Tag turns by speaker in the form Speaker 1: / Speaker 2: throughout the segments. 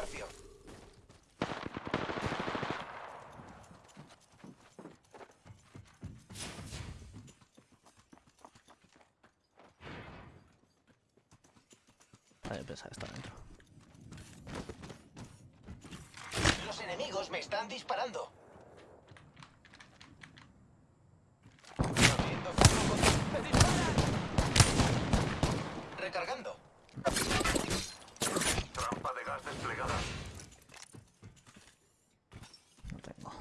Speaker 1: Garfio.
Speaker 2: Vale, que está dentro.
Speaker 1: Los enemigos me están disparando. Recargando.
Speaker 3: Trampa de gas desplegada.
Speaker 2: No tengo.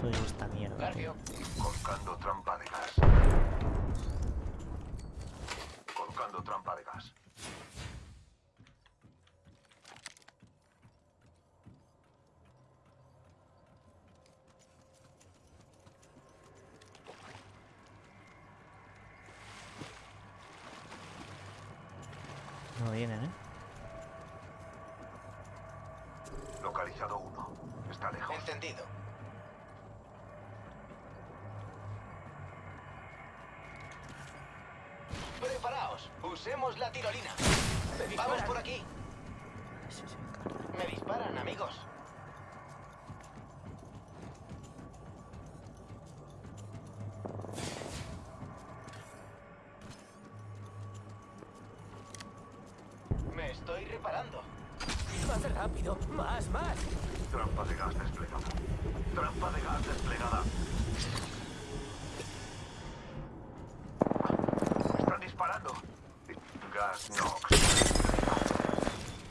Speaker 2: Soy esta mierda. tío.
Speaker 1: Garfio.
Speaker 3: Colocando trampa de gas. Colocando trampa de gas.
Speaker 2: No vienen, ¿eh?
Speaker 3: Localizado uno. Está lejos.
Speaker 1: Encendido. Preparaos. Usemos la tirolina. Vamos por aquí. Me disparan, amigos. Estoy reparando.
Speaker 4: Más rápido, más, más.
Speaker 3: Trampa de gas desplegada. Trampa de gas desplegada. Están disparando. Gas Nox.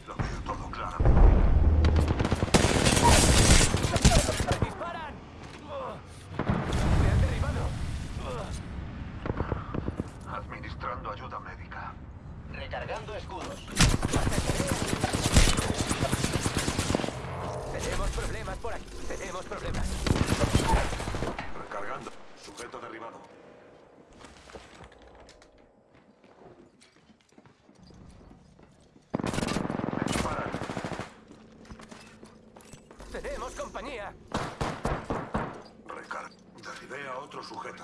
Speaker 3: Lo veo todo claro.
Speaker 4: ¡Me disparan! ¡Me han derribado!
Speaker 3: Administrando ayuda médica.
Speaker 1: Recargando escudos.
Speaker 4: Tenemos problemas por aquí. Tenemos problemas.
Speaker 3: Recargando. Sujeto derribado. Me disparan.
Speaker 4: Tenemos compañía.
Speaker 3: Recar. Derribé a otro sujeto.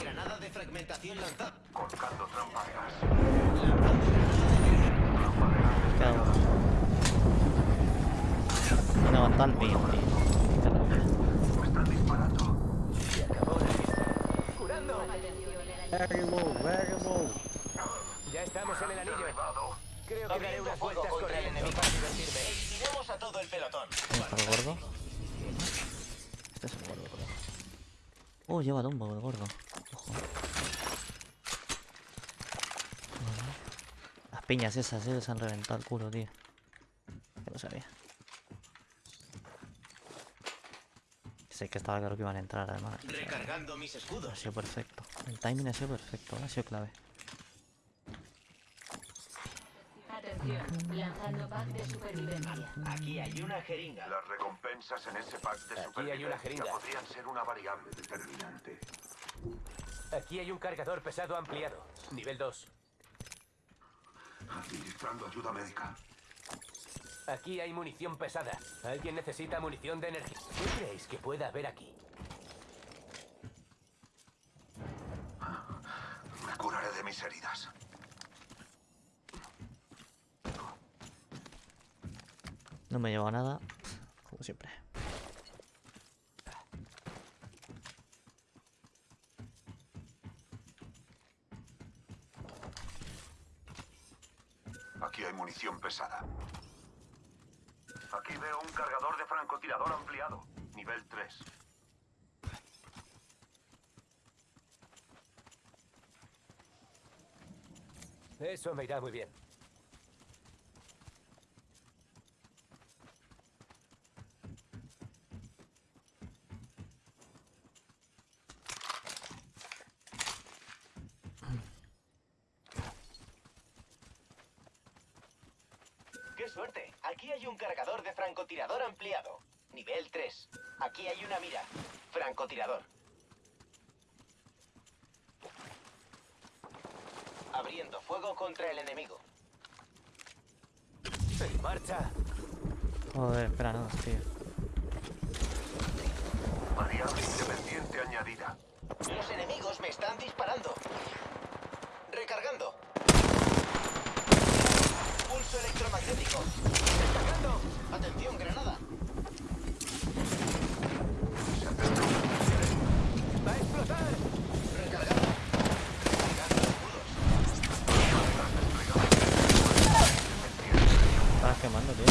Speaker 1: Granada de fragmentación lanzada.
Speaker 2: Uno. No levanta el mío, tío. Qué rabia.
Speaker 3: Me están disparando.
Speaker 4: Se acabó la. Curando. Ya estamos en el anillo. Creo que daré unas vueltas
Speaker 1: contra el enemigo.
Speaker 4: para divertirme.
Speaker 1: Eliminemos a todo el pelotón.
Speaker 2: ¿Dónde está el gordo? Este es el gordo, creo. Oh, lleva dombo el gordo. Ojo. Las piñas esas, eh, se han reventado el culo, tío. Que lo sabía. Sé que estaba claro que iban a entrar, además.
Speaker 1: Recargando mis
Speaker 2: Ha
Speaker 1: escudos.
Speaker 2: sido perfecto. El timing ha sido perfecto, ha sido clave.
Speaker 5: Atención, lanzando pack de supervivencia.
Speaker 1: Aquí hay una jeringa.
Speaker 3: Las recompensas en ese pack de
Speaker 4: Aquí hay una jeringa.
Speaker 3: podrían ser una variable determinante.
Speaker 4: Aquí hay un cargador pesado ampliado. Nivel 2.
Speaker 3: Administrando ayuda médica.
Speaker 4: Aquí hay munición pesada. ¿Alguien necesita munición de energía? ¿Qué creéis que pueda haber aquí?
Speaker 3: Me curaré de mis heridas.
Speaker 2: No me llevo nada, como siempre.
Speaker 3: Aquí hay munición pesada. Francotirador ampliado. Nivel 3.
Speaker 4: Eso me irá muy bien.
Speaker 1: Fuego contra el enemigo.
Speaker 4: ¡En marcha!
Speaker 2: Joder, espera, no, tío.
Speaker 3: Variable independiente añadida.
Speaker 1: Los enemigos me están disparando. Recargando. Pulso electromagnético.
Speaker 4: Destacando.
Speaker 1: Atención, granada.
Speaker 2: estás quemando, tío.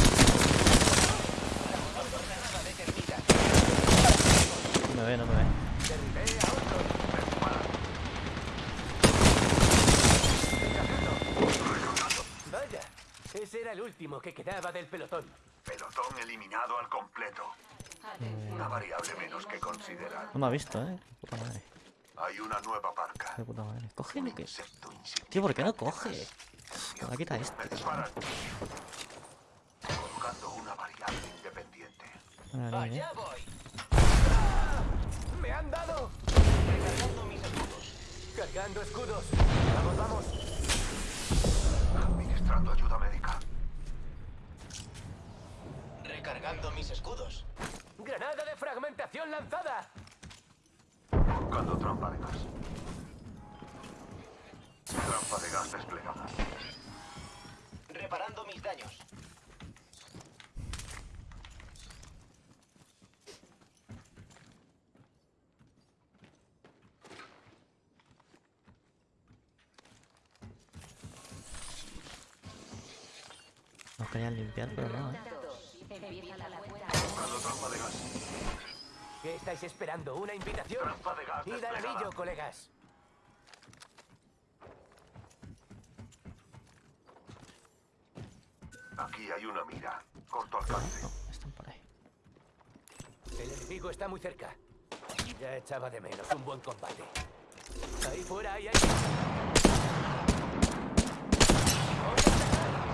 Speaker 2: No me ve, no me ve.
Speaker 4: Vaya, ese era el último que quedaba del pelotón.
Speaker 3: Pelotón eliminado al completo.
Speaker 5: Eh.
Speaker 3: Una variable menos que considerar.
Speaker 2: No me ha visto, eh. Puta madre.
Speaker 3: Hay una nueva parca.
Speaker 2: De puta madre. Coge lo que. Tío, ¿por qué no coge? Ahora quita este.
Speaker 3: Colocando una variable independiente.
Speaker 1: ¡Allá voy!
Speaker 4: ¡Me han dado!
Speaker 1: Recargando mis escudos.
Speaker 4: Cargando escudos. Vamos, vamos.
Speaker 3: Administrando ayuda médica.
Speaker 1: Recargando mis escudos.
Speaker 4: ¡Granada de fragmentación lanzada!
Speaker 3: Colocando trampa de gas. Trampa de gas desplegada.
Speaker 1: Reparando mis daños.
Speaker 2: Querían limpiar, pero no, eh.
Speaker 4: ¿Qué estáis esperando? ¿Una invitación?
Speaker 3: Trampa de gas
Speaker 4: ¡Id al anillo, colegas!
Speaker 3: Aquí hay una mira. Corto alcance.
Speaker 2: No, están por ahí.
Speaker 4: El enemigo está muy cerca. Ya echaba de menos un buen combate. Ahí fuera hay alguien. ¡Voy a atacar!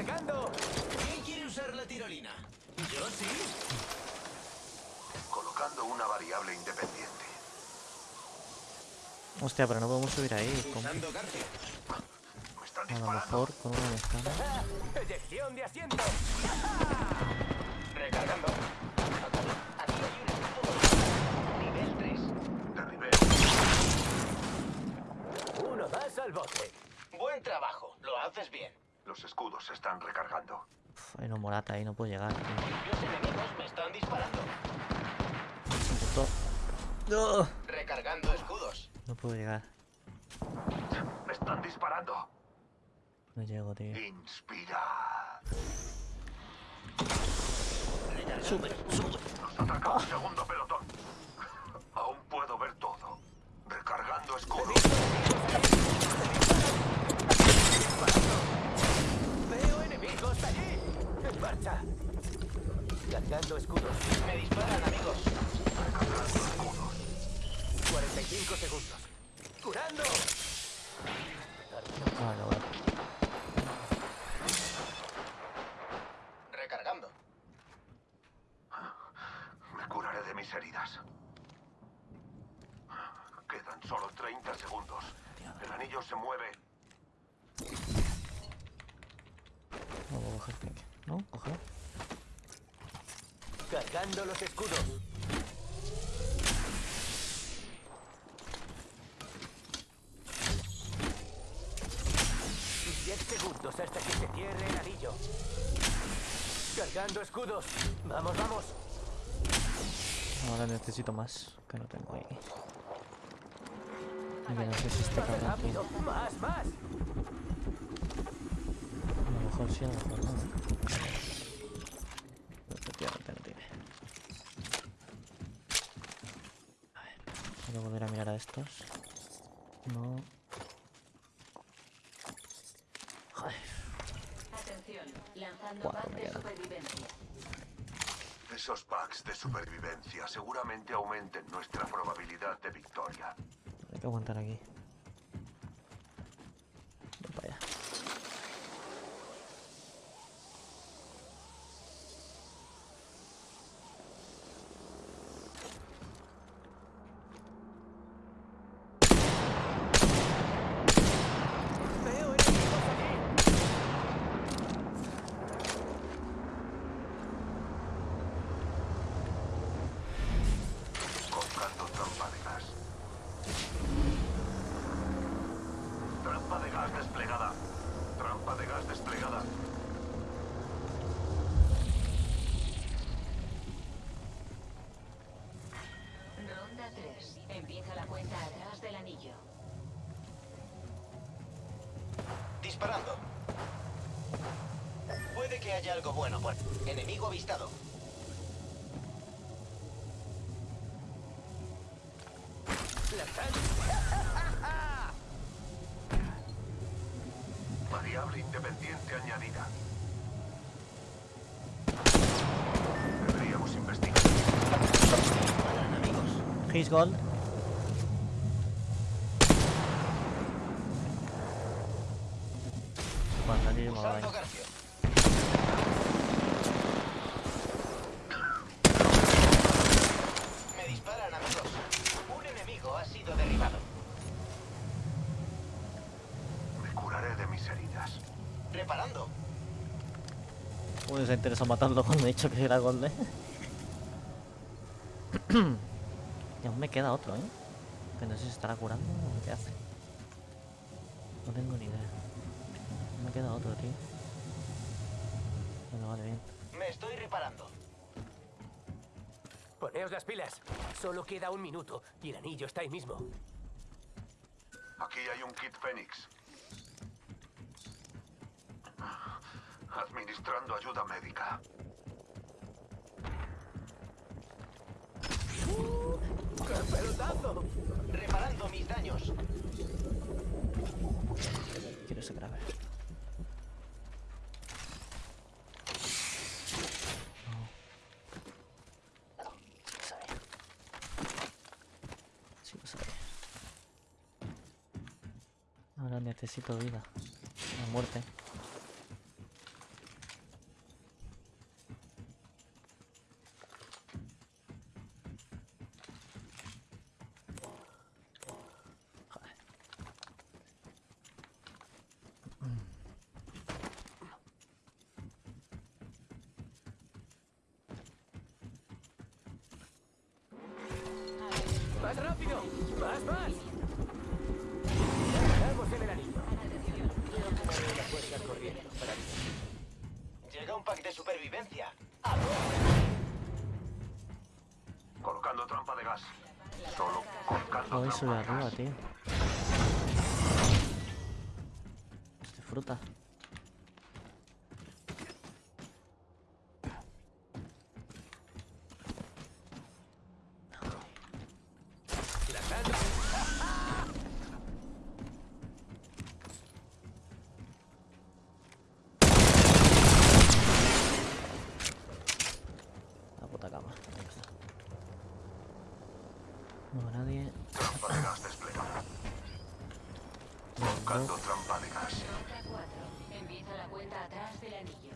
Speaker 1: ¿Quién quiere usar la tirolina? Yo sí.
Speaker 3: Colocando una variable independiente.
Speaker 2: Hostia, pero no podemos subir ahí. A lo mejor con una.
Speaker 4: ¡Ah! ¡Eyección de asiento!
Speaker 1: Recargando. Aquí hay un escudo. Nivel 3.
Speaker 3: Derribé.
Speaker 4: Uno más al bote.
Speaker 1: Buen trabajo. Lo haces bien.
Speaker 3: Los escudos se están recargando.
Speaker 2: Uf, ahí, no puedo llegar. tío.
Speaker 1: Los enemigos me están disparando.
Speaker 2: Puto. No,
Speaker 1: Recargando escudos.
Speaker 2: no puedo llegar.
Speaker 3: Me están disparando.
Speaker 2: No llego, tío.
Speaker 3: Inspira.
Speaker 2: Sube, sube.
Speaker 3: Nos ataca un segundo pelotón. Aún puedo ver todo. Recargando escudo.
Speaker 4: ¡Veo enemigos allí! ¡En marcha! Cargando escudos.
Speaker 1: Me disparan, amigos.
Speaker 3: Recargando escudos.
Speaker 4: 45 segundos. ¡Curando!
Speaker 2: Vale, vale.
Speaker 1: Recargando.
Speaker 3: Me curaré de mis heridas. Quedan solo 30 segundos. El anillo se mueve.
Speaker 2: No puedo coger clic. ¿No? Cógelo.
Speaker 4: Cargando los escudos. Diez segundos hasta que se cierre el anillo. Cargando escudos. Vamos, vamos.
Speaker 2: Ahora necesito más, que no tengo ahí. Que no sé si
Speaker 4: Más
Speaker 2: cabrón.
Speaker 4: Más, más.
Speaker 2: A lo mejor sí, a lo mejor no. ¿eh? Pero efectivamente no tiene. A ver, voy a volver a mirar a estos. No. Joder,
Speaker 5: Atención. Lanzando
Speaker 2: Cuatro
Speaker 5: pack de supervivencia.
Speaker 3: Esos packs de supervivencia seguramente aumenten nuestra probabilidad de victoria.
Speaker 2: Hay que aguantar aquí. Ven para allá.
Speaker 4: Veo enemigos allí.
Speaker 3: Colocando trampa de gas. Trampa de gas desplegada. Trampa de gas desplegada.
Speaker 5: Ronda 3. Empieza la cuenta atrás del anillo.
Speaker 1: Disparando. Puede que haya algo bueno por... Enemigo avistado.
Speaker 3: Variable independiente añadida. Deberíamos investigar.
Speaker 2: His gold. Me va.
Speaker 1: Me disparan, amigos. Un enemigo ha sido derribado.
Speaker 3: Me curaré de mis heridas.
Speaker 1: Reparando.
Speaker 2: Uy, se interesa matarlo cuando he dicho que era gold, eh. y aún me queda otro, eh. Que no sé si estará curando o qué hace. No tengo ni idea. Me queda otro, tío. Bueno, vale, bien.
Speaker 1: Me estoy reparando.
Speaker 4: Poneos las pilas. Solo queda un minuto y el anillo está ahí mismo.
Speaker 3: Aquí hay un kit Fénix. Administrando ayuda médica.
Speaker 4: ¡Qué pelotazo!
Speaker 1: Reparando mis daños.
Speaker 2: Quiero ese grave. No. No, sí lo sabía. Sí lo sabía. Necesito vida. La muerte.
Speaker 4: ¡Más rápido! ¡Más, más!
Speaker 1: Pack de supervivencia.
Speaker 3: Colocando trampa de gas. Solo colocando
Speaker 2: subir
Speaker 3: trampa de
Speaker 2: arriba,
Speaker 3: gas.
Speaker 2: tío. Este fruta.
Speaker 4: Lanzando.
Speaker 2: La puta cama. Ahí está. No veo nadie.
Speaker 3: Trampa de gas desplegada. Colocando trampa de gas.
Speaker 5: Ronda 4. Empieza la cuenta atrás del anillo.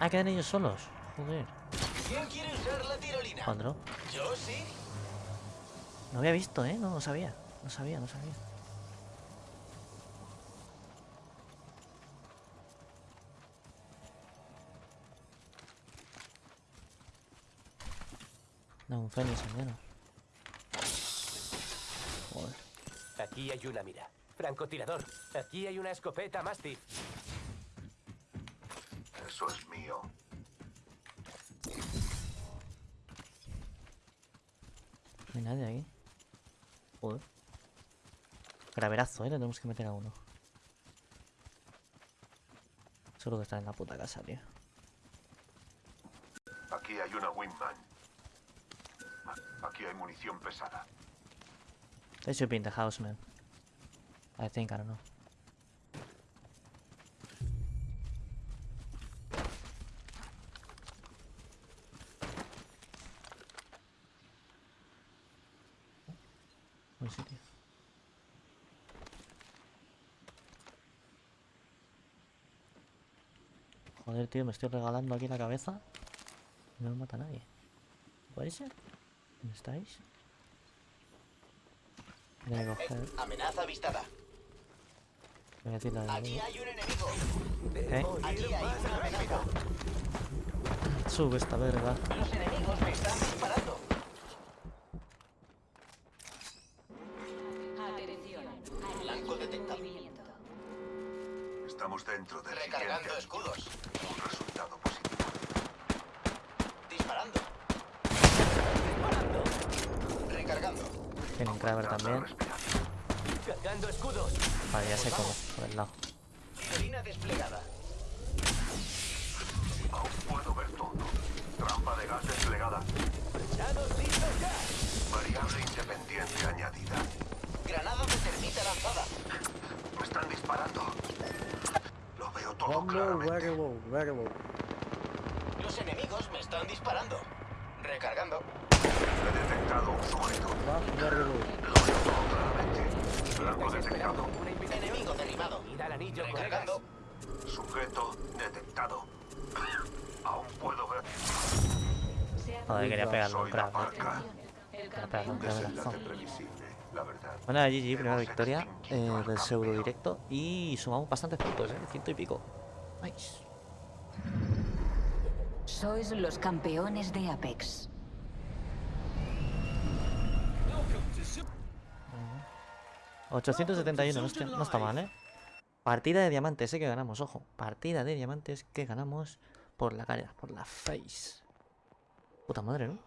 Speaker 2: Ah, quedan ellos solos. Joder.
Speaker 1: ¿Quién quiere usar la tirolina?
Speaker 2: Cuadro.
Speaker 1: Yo sí.
Speaker 2: No había visto, ¿eh? No, no sabía. No sabía, no sabía. No, un fénix al menos. Joder.
Speaker 4: Aquí hay una mira. Francotirador. Aquí hay una escopeta Mastiff.
Speaker 3: Eso es mío.
Speaker 2: No hay nadie aquí. Joder. Graverazo, ¿eh? Le tenemos que meter a uno. Solo que está en la puta casa, tío.
Speaker 3: Aquí hay una Wingman. Aquí hay munición pesada.
Speaker 2: They should be in the house, man. I think, I don't know. Buen sitio. Joder, tío, me estoy regalando aquí la cabeza. y No me mata nadie. ¿Puede ser? ¿Dónde estáis? Voy a coger.
Speaker 1: Amenaza avistada.
Speaker 2: Voy a tirar el
Speaker 1: Aquí
Speaker 2: enemigo.
Speaker 1: hay un enemigo. Aquí
Speaker 4: ir
Speaker 1: hay una amenaza.
Speaker 2: Sube esta verga.
Speaker 1: Los enemigos me están disparando.
Speaker 5: Atención.
Speaker 1: Blanco detectado.
Speaker 3: Estamos dentro del
Speaker 1: Recargando escudos.
Speaker 3: Un resultado positivo.
Speaker 1: Disparando.
Speaker 2: Tienen Kraber también. Vale, ya sé cómo, por el lado.
Speaker 1: Desplegada.
Speaker 3: Aún puedo ver todo. Trampa de gas desplegada. Variable independiente añadida.
Speaker 1: Granada de termita lanzada.
Speaker 3: Me están disparando. Lo veo todo claramente.
Speaker 1: Los enemigos me están disparando. Recargando.
Speaker 3: Detectado un sujeto. Blanco detectado.
Speaker 1: Enemigo derribado.
Speaker 4: Id al anillo.
Speaker 1: Recargando.
Speaker 3: Sujeto detectado. Aún puedo ver.
Speaker 2: Joder, quería pegarle un.
Speaker 5: El
Speaker 3: verdad.
Speaker 2: Bueno, GG, primera victoria eh, del pseudo directo y sumamos bastantes puntos, ¿eh? Ciento y pico. Nice.
Speaker 5: Sois los campeones de Apex.
Speaker 2: 871, no está, mal, ¿eh? Partida de diamantes, ¿eh? Que ganamos, ojo. Partida de diamantes que ganamos por la cara, por la face. Puta madre, ¿no?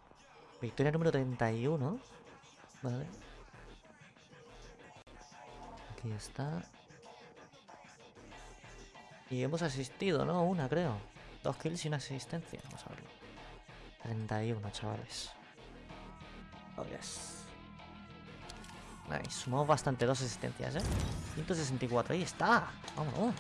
Speaker 2: Victoria número 31. Vale. Aquí está. Y hemos asistido, ¿no? Una, creo. Dos kills y una asistencia. Vamos a verlo. 31, chavales. Oh, yes. Nice, sumamos bastante, dos asistencias, ¿eh? 164, ahí está. Vamos.